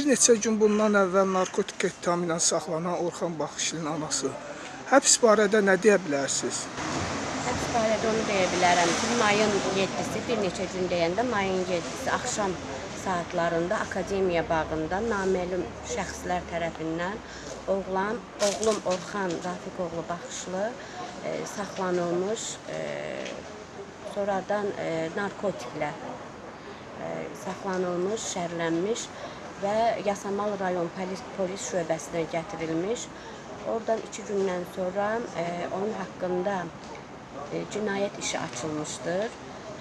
bir neçə gün bundan əvvəl narkotik ittihamı ilə saxlanan Orxan Baxışlının anası həbs barədə nə deyə bilərsiniz? Həbs barədə onu deyə bilərəm ki, mayın 7-si, bir neçə gün deyəndə mayın 7-si axşam saatlarında Akademiya bağında naməlum şəxslər tərəfindən oğlan, oğlum Orxan Rafiqoğlu Baxışlı e, saxlanılmış, e, sonradan e, narkotiklə e, saxlanılmış, şərlənmiş və Yasamal rayon polis, polis şöbəsinə gətirilmiş. Oradan iki gündən sonra e, onun haqqında e, cinayət işi açılmışdır.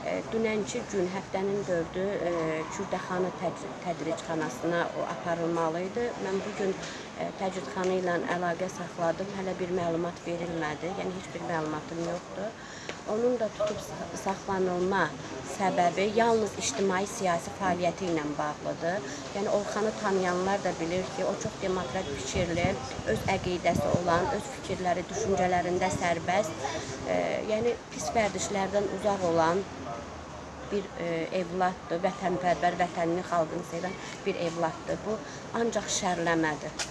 E, dünənki gün həftənin 4-ü e, Kürdəxanı tədri- tədricxanasına o aparılmalı idi. Mən bu gün e, təcridxana ilə əlaqə saxladım. Hələ bir məlumat verilmədi. Yəni heç bir məlumatım yoxdur. Onun da tutub sa- saxlanılma səbəbi yalnız ictimai siyasi fəaliyyəti ilə bağlıdır. Yəni Orxanı tanıyanlar da bilir ki, o çox demokrat fikirli, öz əqidəsi olan, öz fikirləri, düşüncələrində sərbəst, e, yəni pis vərdişlərdən uzaq olan bir e, evladdır, vətənpərvər, vətənini, xalqını sevən bir evladdır. Bu ancaq şərləmədir.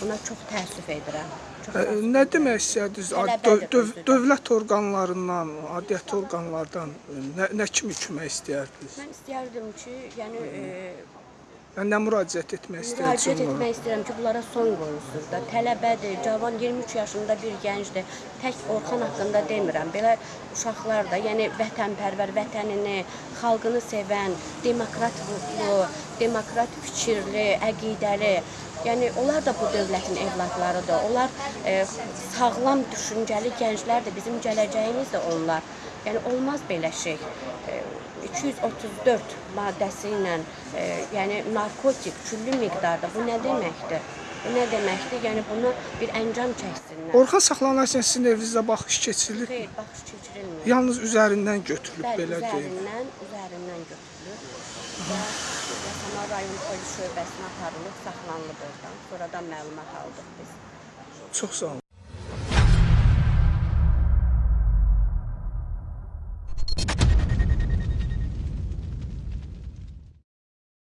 Buna çox təəssüf edirəm. Nə demək Tələbədir döv- döv-. Dövlət orqanlarından, aidiyyəti orqanlardan nə, nə kimi kömək istəyərdiniz? Mən istərdim ki, yəni e, Yəni nə müraciət etmək Müraciət istəyirsiniz? etmək istəyirəm ki, bunlara son qoyulsun da. Tələbədir, cavan 23 yaşında bir gəncdir. Tək Orxan haqqında demirəm. Belə uşaqlar da, yəni vətənpərvər, vətənini, xalqını sevən, demokrat ruhlu, demokrat fikirli, əqidəli, yəni onlar da bu dövlətin evladlarıdır. Onlar e, sağlam düşüncəli gənclərdir. Bizim gələcəyimiz də onlar. Yəni olmaz belə şey. E, 234 maddəsi ilə, e, yəni narkotik küllü miqdarda bu nə deməkdir? Bu nə deməkdir? Yəni bunu bir əncam çəksinlər. Orxan saxlanarkən sizin evinizdə baxış keçirilir. Xeyr, baxış keçirilmir. Yalnız üzərindən götürülüb Bəli, belə deyim. üzərindən, üzərindən götürülür. Və Yasamal rayon polis şöbəsinə aparılıb, saxlanılıb oradan. Sonradan məlumat aldıq biz. Çox sağ olun.